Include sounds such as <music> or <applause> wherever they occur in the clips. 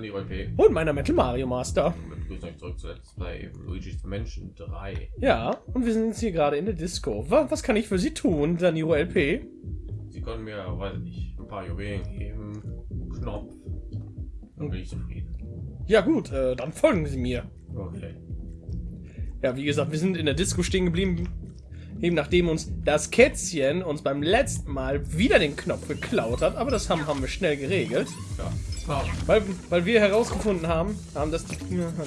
die OP. Und meiner Metal Mario Master. Begrüßt euch zurück zu Let's Play Luigi's Menschen 3. Ja, und wir sind jetzt hier gerade in der Disco. Was, was kann ich für Sie tun, Daniro LP? Sie können mir, weiß nicht, ein paar Juwelen geben, Knopf. Dann bin ich zufrieden. Ja gut, äh, dann folgen Sie mir. Okay. Ja, wie gesagt, wir sind in der Disco stehen geblieben, eben nachdem uns das Kätzchen uns beim letzten Mal wieder den Knopf geklaut hat. Aber das haben, haben wir schnell geregelt, Ja. Ah, weil, weil wir herausgefunden haben, haben dass, die,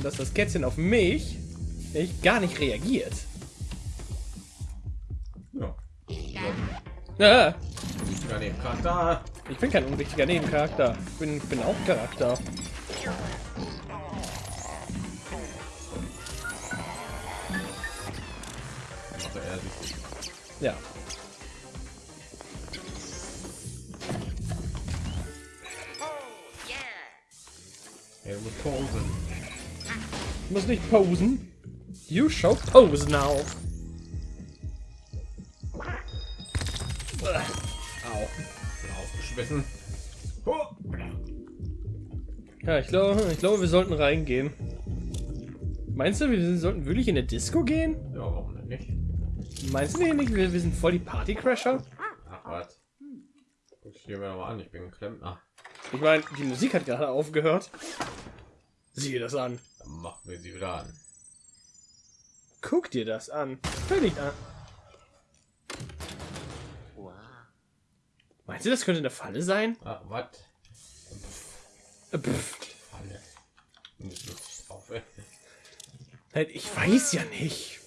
dass das Kätzchen auf mich echt gar nicht reagiert. ja. Ja, Charakter. ich bin kein unwichtiger Nebencharakter. Ich bin, ich bin auch Charakter. Ja. Muss nicht posen. You show pose now. Au. Bin aufgeschmissen. Ja, ich glaube, ich glaube, wir sollten reingehen. Meinst du, wir sollten wirklich in eine Disco gehen? Ja, warum denn nicht? Meinst du nicht, wir, wir sind voll die Partycrasher? Ach was. Guck ich dir mir an, ich bin ein Klempner. Ich meine, die Musik hat gerade aufgehört. Sieh das an. Machen wir sie wieder an. Guck dir das an. Nicht an. Meinst du, das könnte eine Falle sein? Ach, was? Äh. Falle. Halt, Ich weiß ja nicht.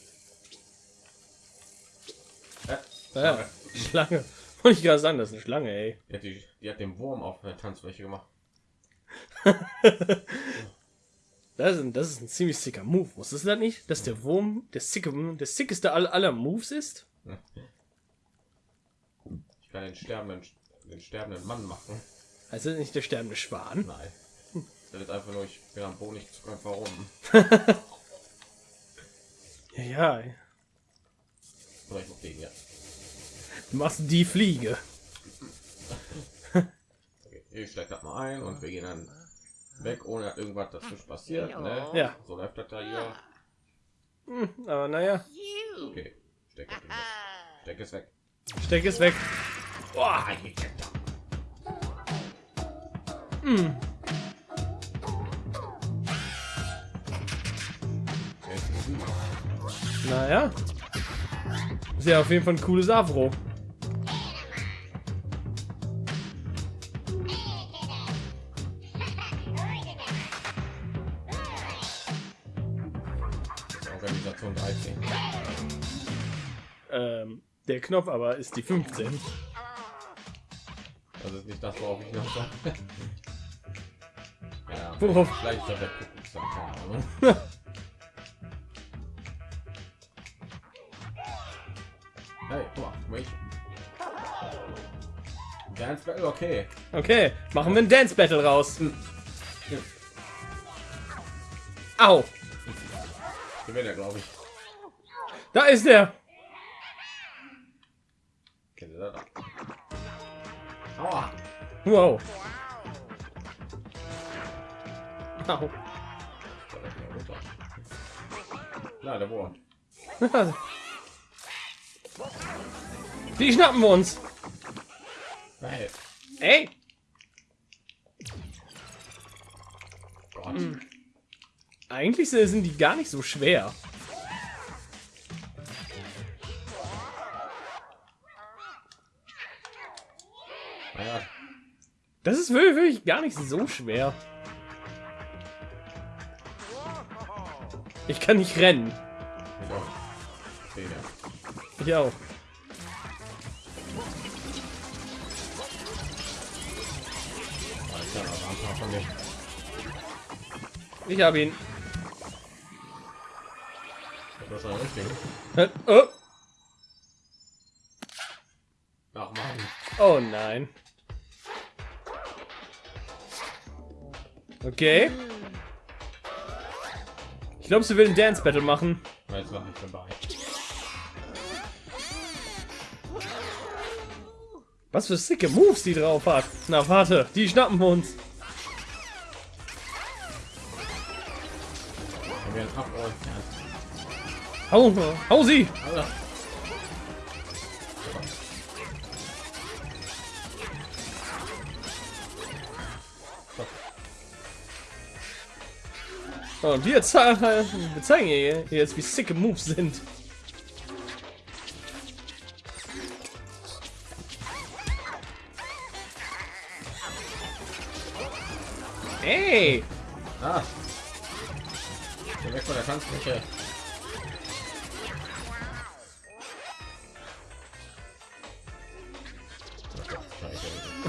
Äh, Ja, Schlange. Wollte ich gerade sagen, das ist eine Schlange, ey. Die hat, die, die hat den Wurm auf der Tanzfläche gemacht. <laughs> Das ist, ein, das ist ein ziemlich sicker Move. Wusstest du das nicht? Dass der Wurm der, sicke, der sickeste aller, aller Moves ist? <laughs> Ich kann den sterbenden, den sterbenden Mann machen. Also nicht der sterbende Schwan. Nein. Das ist einfach nur, ich bin am Boden nicht zu können, warum. Ja, ja. Oder ich mach den ja. Du machst die Fliege. <laughs> Okay, ich steig das mal ein und wir gehen dann weg, ohne dass irgendwas dazwischen passiert. Ne? Ja. So läuft das da hier. Hm, aber naja, Okay, steck es weg. Steck es weg. steck es weg. Boah, Naja. Ist ja auf jeden Fall ein cooles Avro. Der Knopf aber ist die 15. Das ist nicht das, worauf ich noch sage. ja, <laughs> Worauf? vielleicht ist das der Kuckucksack, keine Ahnung. <laughs> Hey, guck mal, mich. Dance Battle, okay. Okay, machen wir ein Dance Battle raus. Au, Gewinnt er, glaube ich. da ist er. Aua! Wow. Au. Na, der Wurm. <laughs> Die schnappen wir uns. Hey, Ey, Gott. eigentlich sind die gar nicht so schwer. Das ist wirklich, wirklich gar nicht so schwer. Ich kann nicht rennen. ich auch. Ich habe ihn. Das ein richtig. Oh, Ach man. oh nein. Okay. Ich glaube, sie will ein Dance Battle machen. Nein, ist nicht vorbei. Was für sicke Moves die drauf hat. Na, warte, die schnappen wir uns. Hau, hau sie! Alter. Und wir, zeigen, wir zeigen ihr jetzt, wie sicke Moves sind. Ey! Ah. Geh weg von der Tanzfläche.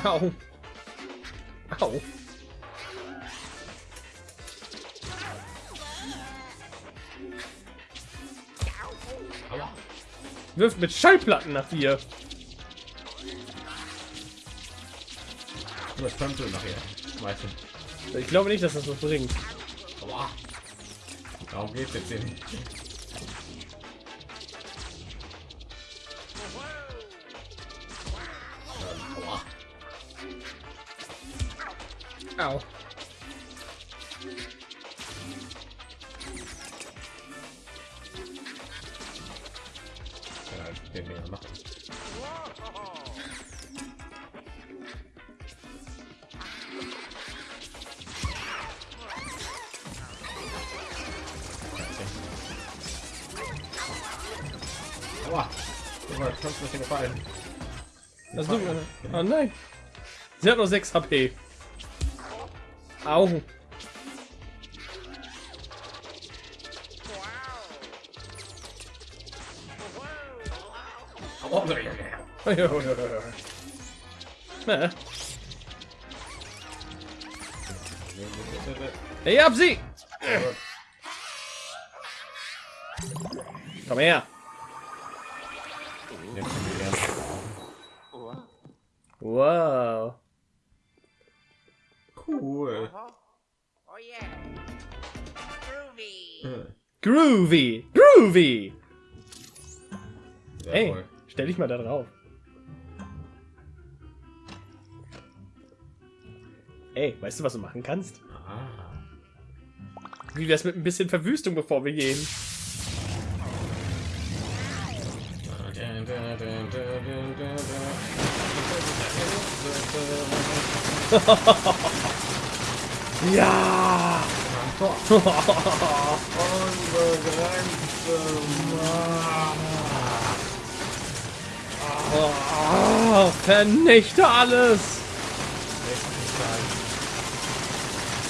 Au! Au! Wirft mit Schallplatten nach dir. Du hast Pömpel nachher. Schmeißen. Ich glaube nicht, dass das was bringt. Aua. Darum geht's jetzt hier nicht. Ähm, 06 HP. Au. É. Ei, Abzi! Calma aí. Uau. Groovy! Groovy! Sehr Ey, stell dich mal da drauf. Ey, weißt du, was du machen kannst? Ah. Wie wär's mit ein bisschen Verwüstung, bevor wir gehen? <laughs> Ja! Oh, vernichte alles!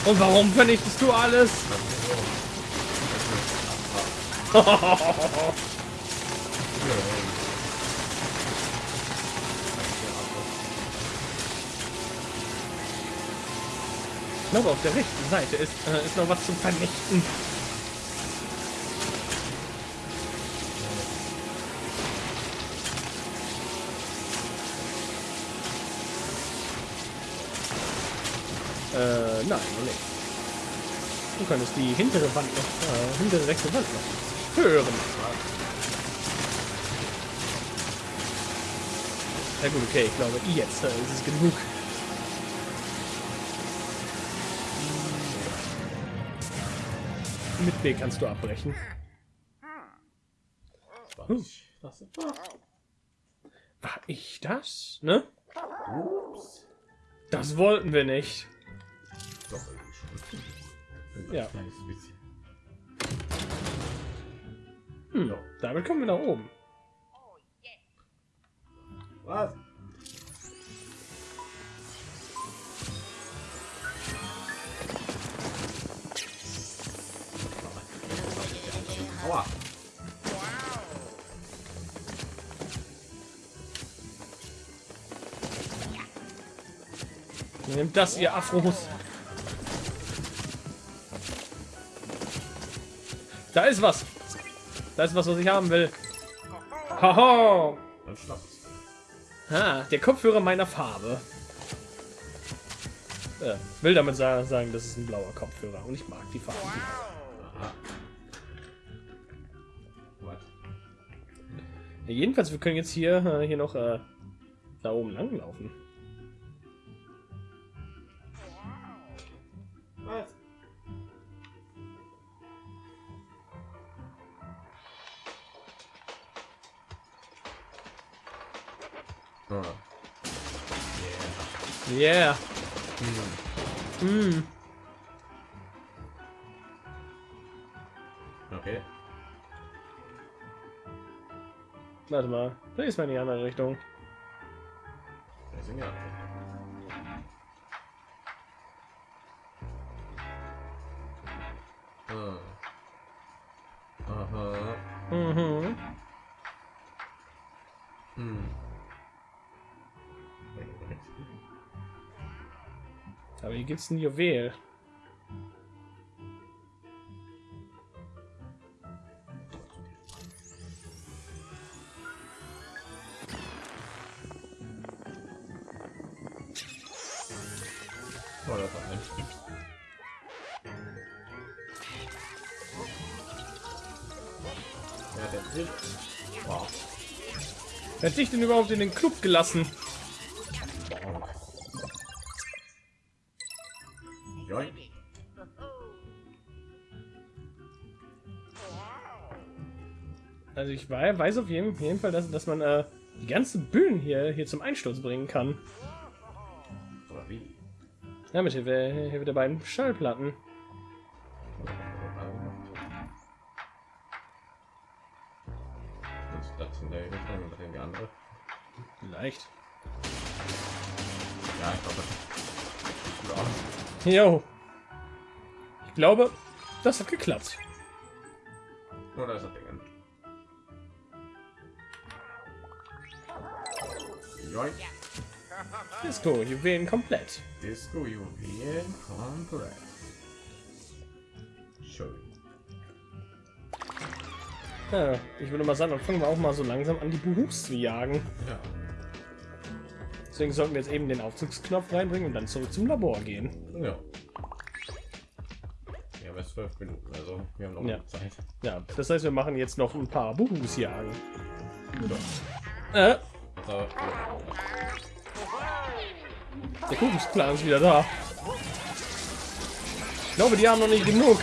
Und warum vernichtest du alles? <laughs> Ich glaube, auf der rechten Seite ist, äh, ist noch was zum Vernichten. Äh, nein, nicht. Du könntest die hintere Wand noch, äh, hintere rechte Wand noch hören. Ja gut, okay, ich glaube, jetzt äh, ist es genug. Mit B kannst du abbrechen. Das war ich das? Ne? Ups. Das wollten wir nicht. Doch, irgendwie schon. Ja. Hm, damit kommen wir nach oben. Was? Nehmt das, ihr Afros. Da ist was. Da ist was, was ich haben will. Haha. Ah, der Kopfhörer meiner Farbe. Äh, will damit sa sagen, das ist ein blauer Kopfhörer und ich mag die Farbe. Ja, jedenfalls, wir können jetzt hier, äh, hier noch äh, da oben lang laufen. Ah. Yeah. Hm. Mm. Okay. Warte mal. Da ist mal in die andere Richtung. Wir sind ja. Ein Juwel. Oh, ein. Ja, der. Wow. Wer hat dich denn überhaupt in den Club gelassen? Joink. Also ich wei- weiß auf jeden, jeden Fall, dass, dass man äh, die ganzen Bühnen hier, hier zum Einsturz bringen kann. Oder wie? Ja, mit Hilfe, Hilfe der beiden Schallplatten. Das Richtung und in die andere. Vielleicht. Jo. Ich glaube, das hat geklappt. Da ist das Ding. Disco, Juwelen komplett. Disco Juwel komplett. Schön. Ja, ich würde mal sagen, dann fangen wir auch mal so langsam an, die Buhus zu jagen. Ja. Deswegen sollten wir jetzt eben den Aufzugsknopf reinbringen und dann zurück zum Labor gehen. Ja. Wir haben jetzt zwölf Minuten, also wir haben noch Ja. Zeit. Ja, das heißt, wir machen jetzt noch ein paar Buhus jagen. Ja. Äh, Also, der Kuchensplan ist wieder da. Ich glaube, die haben noch nicht genug.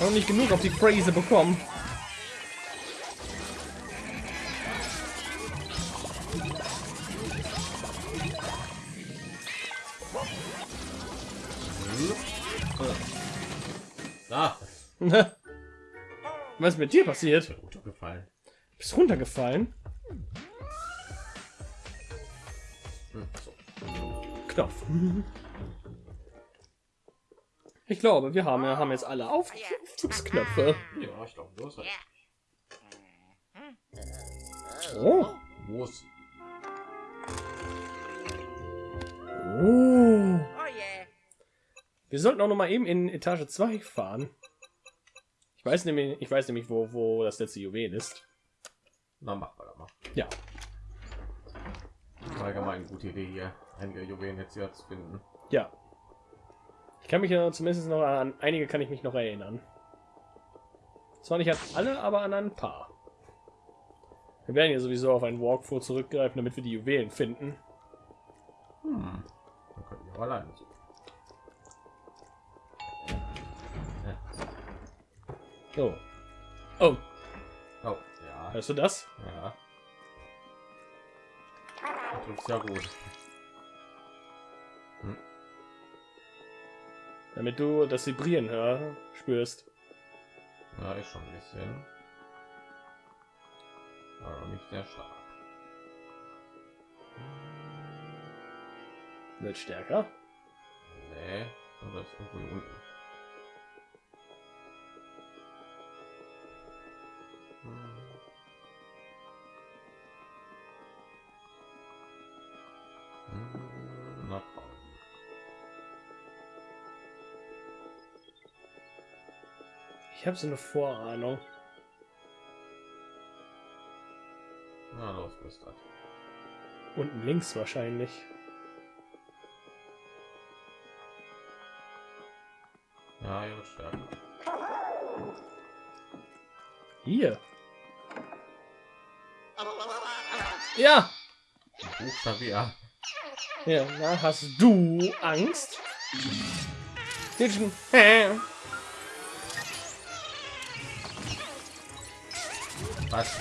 Noch nicht genug auf die Phrase bekommen. Was ist mit dir passiert? ist mir gefallen. Bist runtergefallen? Hm, so. Knopf. Ich glaube, wir haben, haben jetzt alle Auf Aufzugsknöpfe. Ja, ich glaube, los. Yeah. Oh. Los. oh. Wir sollten auch noch mal eben in Etage 2 fahren. Ich weiß nämlich, ich weiß nämlich, wo, wo das letzte Juwel ist. Na, mach mal, mal. Ja. Allgemein gute Idee hier, einige Juwelen jetzt hier zu finden. Ja. Ich kann mich ja zumindest noch an einige kann ich mich noch erinnern. Zwar nicht an alle, aber an ein paar. Wir werden ja sowieso auf einen Walkthrough zurückgreifen, damit wir die Juwelen finden. Hm. Dann könnten wir auch alleine suchen. Oh. Oh, Oh, ja. hörst du das? Ja. Das ist ja gut. Damit du das Vibrieren hör, spürst. Ja, ist schon ein bisschen. Aber nicht sehr stark. Wird stärker. Nee, aber ist irgendwo hier unten. Ich habe so eine Vorahnung. Na los, Gustav. Unten links wahrscheinlich. Ja, wird stärker. Hier. Ja. Buchstabier. Ja, na, hast du Angst? Kitchen. Was?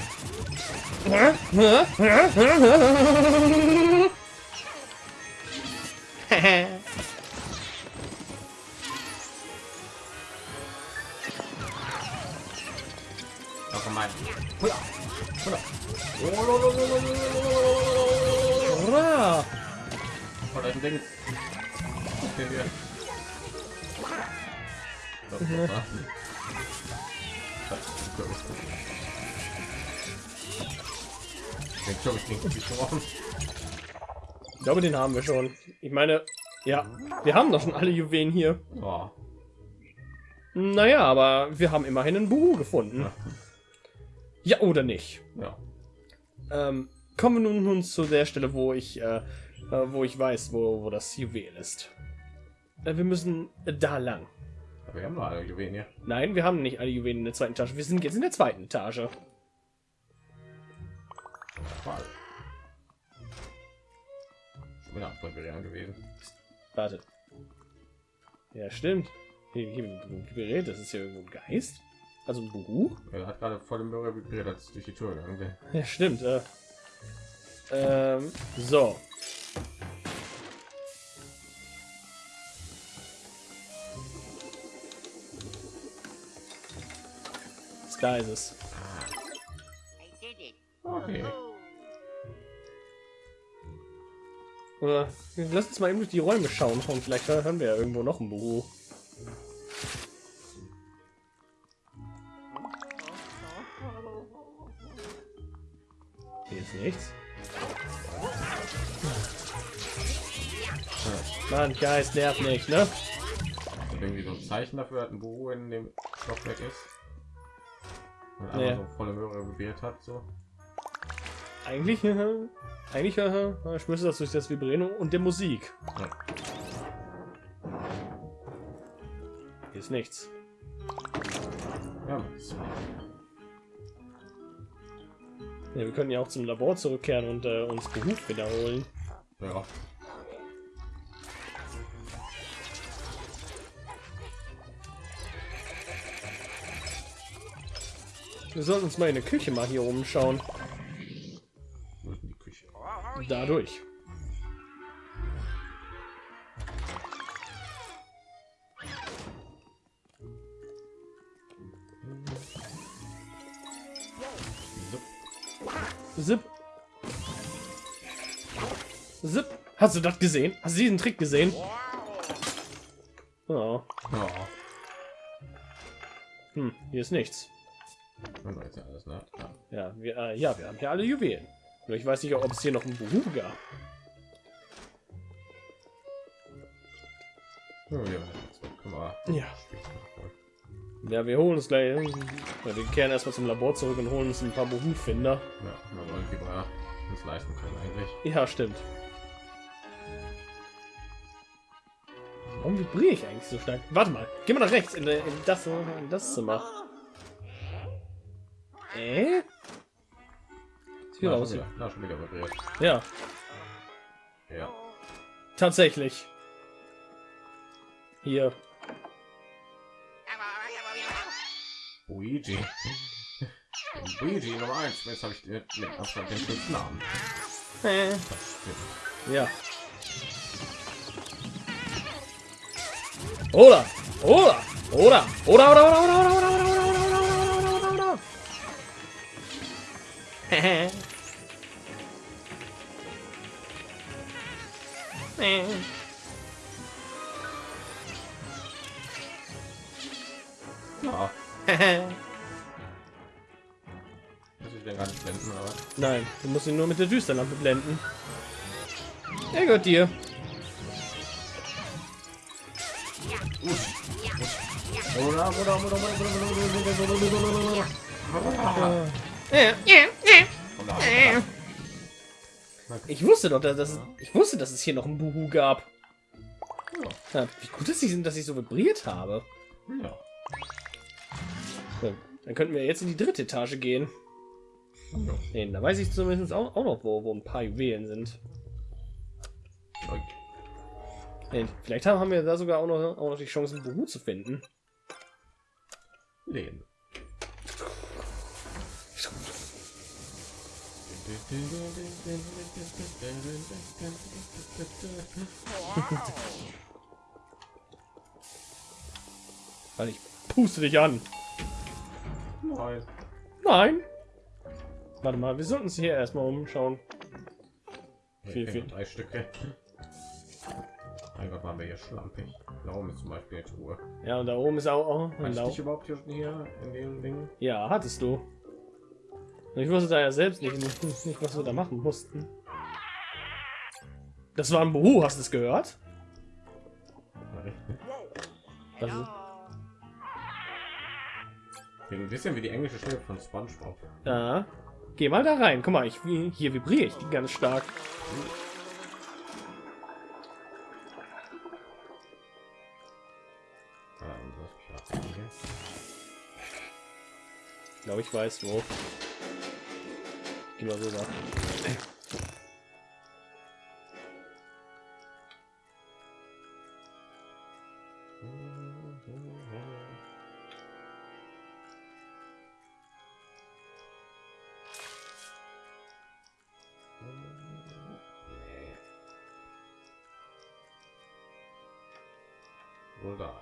Đâu không ai. Ui da. Ui da. Hurra! Var det en ding? Okay, yeah. Nicht gebrochen. Ich glaube, den haben wir schon. Ich meine, ja, wir haben doch schon alle Juwelen hier. Oh. Naja, aber wir haben immerhin einen Buhu gefunden. Ja oder nicht? Ja. Ähm, kommen wir nun, zu der Stelle, wo ich, äh, äh, wo ich weiß, wo, wo das Juwel ist. Äh, wir müssen da lang. Aber wir haben noch alle Juwelen hier. Nein, wir haben nicht alle Juwelen in der zweiten Etage. Wir sind jetzt in der zweiten Etage. Fall. Ich bin auch voll Berian gewesen. Warte. Ja, stimmt. Hier, Gerät, das ist ja irgendwo ein Geist. Also ein Buhu. Er hat gerade voll im Bürger ich durch die Tür gegangen. Ja, stimmt. Äh, ähm, so. Da ist es. I did it. Okay. Oder lass uns mal eben durch die Räume schauen und vielleicht hören wir ja irgendwo noch ein Buhu. Hier ist nichts. Mann, Geist nervt nicht, ne? Irgendwie so ein Zeichen dafür hat ein Büro in dem Stockwerk ist. Und Nee. so volle Möhre vibriert hat, so. Eigentlich, <laughs> eigentlich äh, ich müsste das durch das Vibrieren und der Musik. Hier ist nichts. Ja, Ja, wir können ja auch zum Labor zurückkehren und äh, uns Beruf wiederholen. ja. Wir sollten uns mal in der Küche mal hier umschauen. Wo ist denn die Küche? Oh, yeah. Dadurch. Zip. Zip. Hast du das gesehen? Hast du diesen Trick gesehen? Oh. Ja. Hm, hier ist nichts. Ne? Ja. Ja, wir, äh, ja, wir haben hier alle Juwelen. Nur ich weiß nicht, ob es hier noch einen Beruf gab. Ja, ja, wir Ja. Ja, wir holen uns gleich. Ja, wir kehren erstmal zum Labor zurück und holen uns ein paar Beruffinder. Ja, wir wollen lieber uns leisten können eigentlich. Ja, stimmt. Warum vibriere ich eigentlich so stark? Warte mal, geh mal nach rechts in, in das in das Zimmer. Äh? Sieht Na, aus. schon wieder, na, schon wieder vibriert. Ja, Ja. tatsächlich. Hier. Luigi. Luigi Nummer 1. Jetzt habe ich den mit Abstand den schönsten Namen. Äh. Ja. Oder, oder, oder, oder, oder, oder, oder, oder, oder, oder, oder, oder, oder, oder, oder. Hehe. Ja, <laughs> muss ich den gar nicht blenden, aber. Nein, du musst ihn nur mit der Düsterlampe blenden. Er gehört dir. Ja, ja, ja. Ich wusste doch, dass es, ich wusste, dass es hier noch ein Buhu gab. Ja, wie gut ist es, dass ich so vibriert habe. Ja. Dann könnten wir jetzt in die dritte Etage gehen. Ja. Nee, da weiß ich zumindest auch, auch noch, wo, wo ein paar Juwelen sind. Okay. Nee, vielleicht haben, wir da sogar auch noch, auch noch die Chance, ein Buhu zu finden. Lehnen. Weil ich puste dich an. Nein. Nein. Warte mal, wir sollten uns hier erstmal umschauen. Viel, Okay, viel. Drei Stücke. Gott, waren wir hier schlampig. Da oben ist zum Beispiel jetzt Ruhe. Ja, und da oben ist auch. Oh, und ich da, dich überhaupt hier in dem Ding? ja, hattest du. Ich wusste da ja selbst nicht, nicht, was wir da machen mussten. Das war ein Buhu, hast du es gehört? Das ist, Ein bisschen wie die englische Stimme von SpongeBob. ja. Geh mal da rein. Guck mal, ich, hier vibriere ich die ganz stark. Hier? Ich glaube, ich weiß wo. Mal rüber.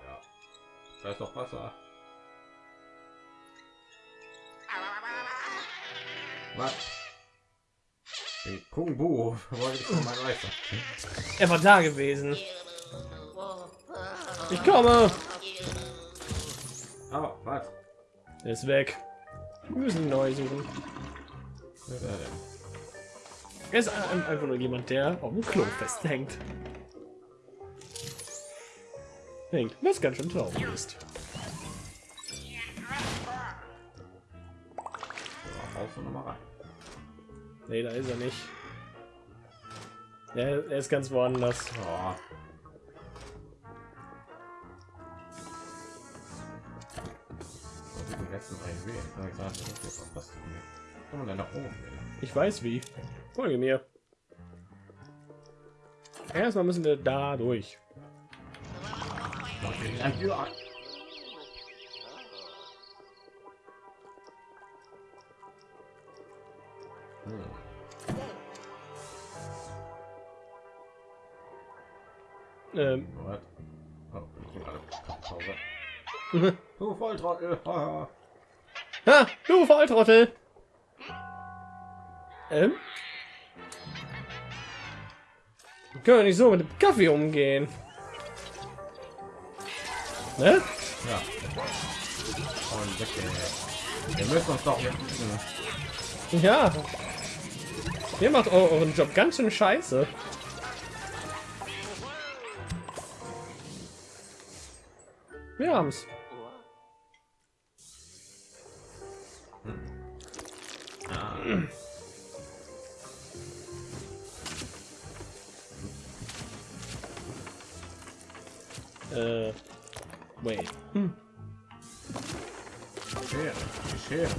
Ja. Da ist doch Wasser. Was? Den Kung Bu. Er war da gewesen. Ich komme. Oh, was? Er ist weg. Wir müssen neu suchen. Er ist ein- einfach nur jemand, der auf dem Klo festhängt. Hängt, was ganz schön traurig ist. Nee, da ist er nicht. Ja, er ist ganz woanders. Oh. Ich weiß wie. Folge mir. Erstmal müssen wir da durch. Okay, Ähm, What? Oh, Pause. <laughs> Du Volltrottel! <laughs> ha, du Volltrottel! Ähm? Können wir nicht so mit dem Kaffee umgehen? Ne? Ja. Und weg. Wir müssen uns doch. Ja. Ihr macht eu- euren Job ganz schön scheiße. Wir haben's. Äh, wait. Hm. Schere. Die Schere.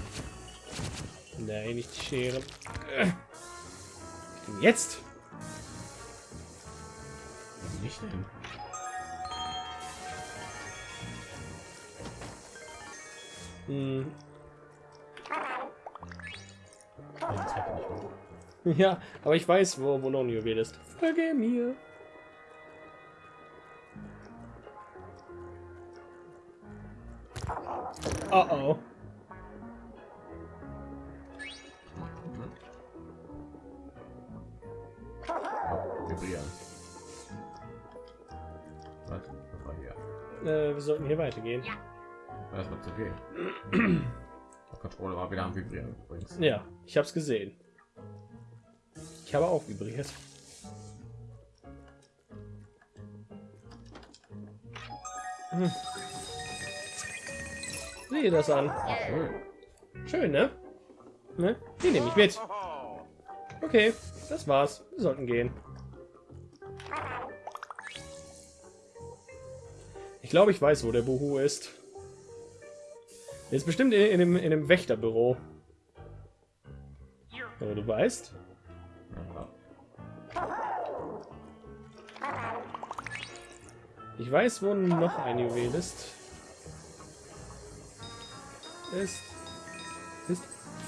Nein, nicht die Schere. Äh. Jetzt? Nicht hin. Hm. Ja, aber ich weiß, wo, wo noch ein Juwel ist. Folge mir. Oh oh. Oh, vibrieren. Was? Das war hier. Äh, wir sollten hier weitergehen. Das wird zu gehen. Der Controller war wieder am Vibrieren übrigens. Ja, ich hab's gesehen. Ich habe auch vibriert. Hm. Sehe das an. Schön. Schön, ne? Ne? Die nehme ich mit. Okay, das war's. Wir sollten gehen. Ich glaube, ich weiß, wo der Buhu ist. Jetzt bestimmt in, in, dem, in dem Wächterbüro. Aber du weißt? Ich weiß, wo noch ein Juwel ist. Ist. Ist.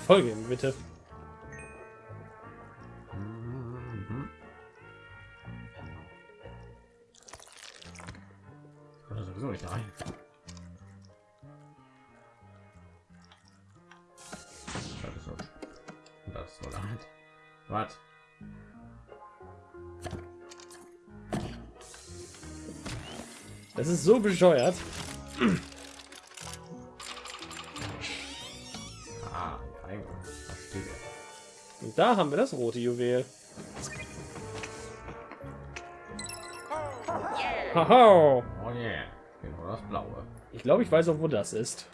Folge mir bitte. So bescheuert. Ah, Eingang. Und da haben wir das rote Juwel. Haha. Oh yeah. Genau das blaue. Ich glaube, ich weiß auch, wo das ist.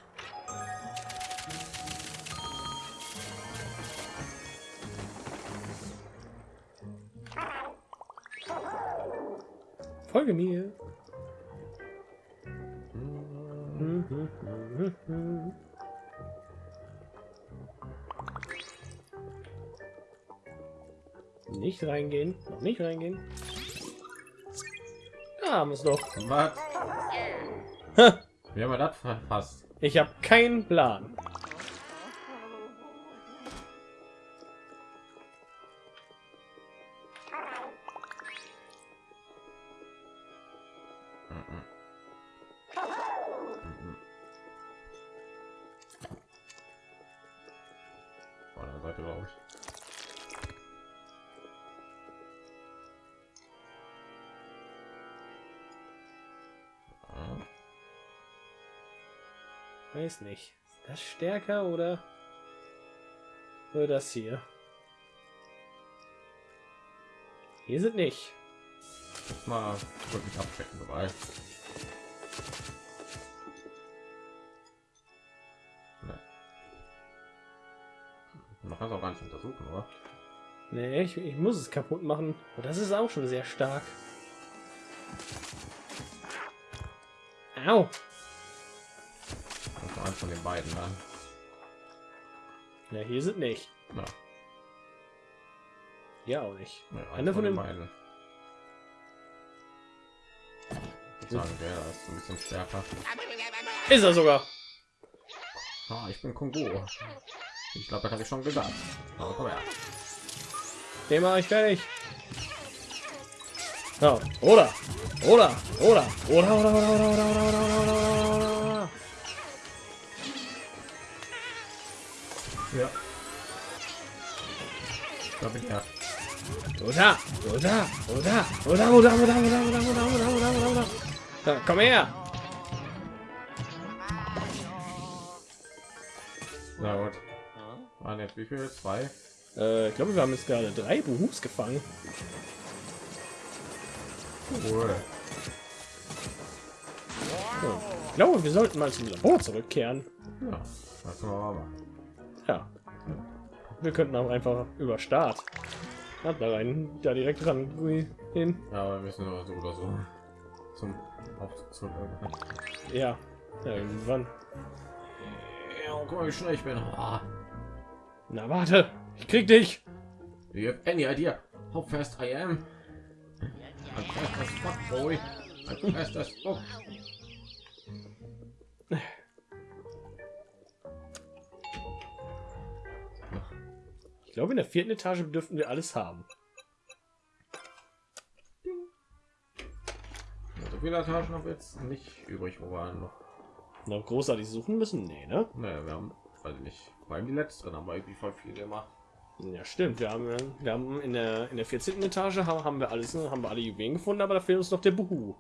Folge mir. Nicht reingehen, noch nicht reingehen. Da haben wir es doch. Was? Wie haben wir das verfasst? Ich habe keinen Plan. Glaube ich. Ah, Weiß nicht. Ist das stärker oder oder das hier? Hier sind nicht. Mal wirklich abchecken dabei. Man kann es auch gar nicht untersuchen, oder? Nee, ich, ich muss es kaputt machen. Und das ist auch schon sehr stark. Au. Das eins von den beiden dann. Ja, hier sind nicht. Ja, Hier auch nicht. ja, Einer von den beiden. Ich sagen, der ist ein bisschen stärker. Ist er sogar. Ah, ich bin Kongo. Ich glaube, das habe ich schon gesagt. Aber komm her. Mache ich fertig. Ja, oder, oder, oder, oder, oder, oder, oder, oder, oder, oder, oder, oder, oder, oder. Ja. Da bin ich ja. Oder, oder, oder, oder, oder, oder, oder, oder, oder, oder, oder, oder, oder. Komm her. Na gut. Waren jetzt wie viel? Zwei? Äh, ich glaube, wir haben jetzt gerade drei Buhus gefangen. Cool. Ja. Ich glaube, wir sollten mal zum Labor zurückkehren. Ja, das können wir mal machen. Ja. Wir könnten auch einfach über Start. Ja, da rein, da direkt ran hin. Ja, aber wir müssen aber so oder so zum Aufzug. Ja, ja irgendwann. Ja, guck mal, wie schnell ich bin. Ah, Na warte, ich krieg dich. you have any idea how fast I am? I'm fast as fuck, boy. I'm fast as fuck. Ich glaube, in der vierten Etage dürften wir alles haben. So viele Etagen haben wir jetzt nicht übrig, wo wir noch. Noch großartig suchen müssen? Nee, ne? Naja, wir haben, weiß ich nicht, vor allem die letzten haben wir irgendwie voll viel gemacht. Ja, stimmt. Wir haben, wir haben in der in der 14. Etage haben, haben wir alles, ne, haben wir alle Juwelen gefunden, aber da fehlt uns noch der Buhu.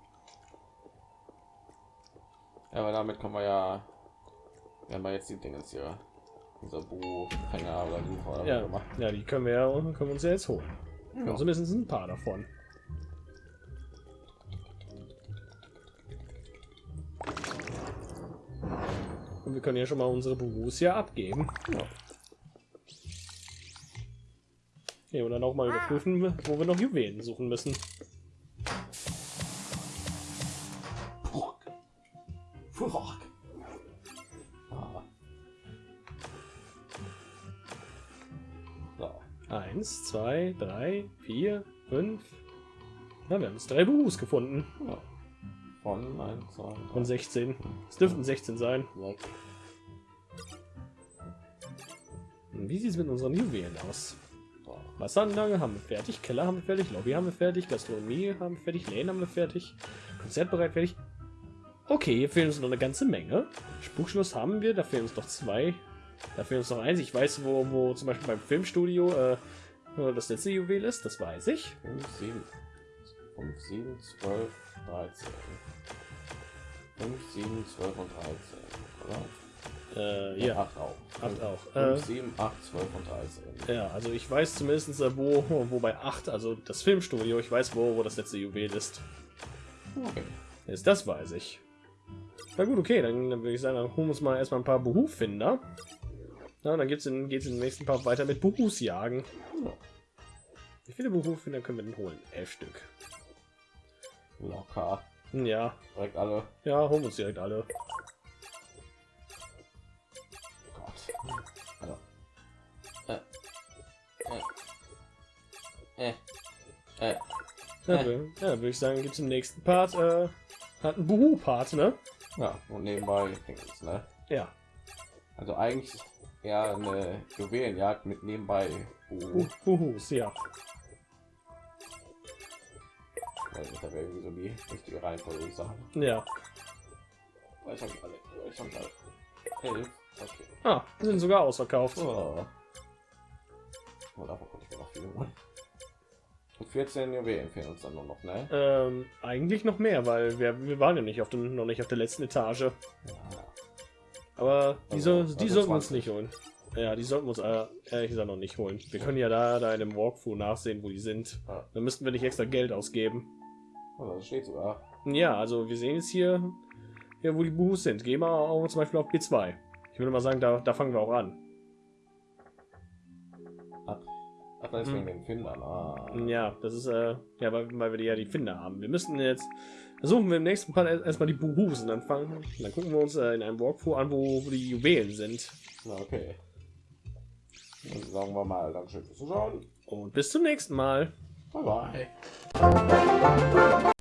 Ja, aber damit kommen wir ja, wir haben ja jetzt die Dinge hier, unser Bu, Hänger oder Sucher oder Ja, ja, die können wir ja können wir uns ja jetzt holen. Ja. Und zumindest ein paar davon. Und wir können ja schon mal unsere hier abgeben. Ja. Ja, und dann auch mal überprüfen, wo wir noch Juwelen suchen müssen. Ah. So. Eins, zwei, drei, vier, fünf. Na, wir haben jetzt drei Buhus gefunden. Ja. Von 1, 2, 3, Von 16. Es dürften 16 sein. 6. Und Wie sieht es mit unseren Juwelen aus? Wasseranlage haben wir fertig, Keller haben wir fertig, Lobby haben wir fertig, Gastronomie haben wir fertig, Lane haben wir fertig, Konzertbereit fertig. Okay, hier fehlen uns noch eine ganze Menge. Spukschluss haben wir, da fehlen uns noch zwei. Da fehlen uns noch eins. Ich weiß, wo, wo zum Beispiel beim Filmstudio äh, das letzte Juwel ist, das weiß ich. 5, 7, 5, 7, 12, 13. 5, 7, 12 und 13, oder? Äh, hier, 8 auch. Acht auch. 5, Äh, 7, 8, 12 und 13. ja, also ich weiß zumindest, äh, wo, <laughs> wo bei 8, also das Filmstudio, ich weiß, wo, wo das letzte Juwel ist. Okay. Ist das weiß ich. Na gut, okay, dann, dann würde ich sagen, dann holen wir uns mal erstmal ein paar Beruffinder. Ja, dann geht's in, geht's im nächsten Part weiter mit Berufsjagen. Ja. Wie viele Berufsfinder können wir denn holen? Elf Stück. Locker. Ja, Direkt alle. ja, holen uns direkt alle. Gott. Also. Äh. Äh. Äh. Äh. Ja, wür- ja würde ich sagen, gibt's im nächsten Part, äh, hat ein Buhu-Part, ne? Ja, und nebenbei Dings, ne? Ja. Also eigentlich ja eine Juwelenjagd mit nebenbei. Bu- Uh, Buhus, ja. Da wäre irgendwie so die richtige Reihenfolge, sagen. Ja. Ich habe alle. Ich habe alle. Elf. Okay. Ah, sind sogar ausverkauft. Oh. Oh, davon konnte ich mir noch viel holen. Und 14 Juwelen fehlen uns dann nur noch, ne? Ähm, eigentlich noch mehr, weil wir, wir waren ja nicht auf dem, noch nicht auf der letzten Etage. Ja. Aber die, Also- die also sollten wir uns 20. nicht holen. Ja, die sollten wir uns äh, ehrlich gesagt noch nicht holen. Wir können ja da, da in dem Walkthrough nachsehen, wo die sind. Ja. Dann müssten wir nicht extra Geld ausgeben. Oh, das steht sogar. Ja, also wir sehen jetzt hier, hier wo die Buhus sind. Gehen wir auch zum Beispiel auf B2. Ich würde mal sagen, da, da fangen wir auch an. Ach, das ist Hm. wegen den Findern. Ah. Ja, das ist, äh, ja, weil, weil wir die ja die Finder haben. Wir müssten jetzt, versuchen wir im nächsten Part erst- erstmal die Buhus und dann fangen, dann gucken wir uns äh, in einem Walkthrough an, wo, wo die Juwelen sind. Na, okay. Dann sagen wir mal, Dankeschön fürs Zuschauen. Und bis zum nächsten Mal. Bye bye.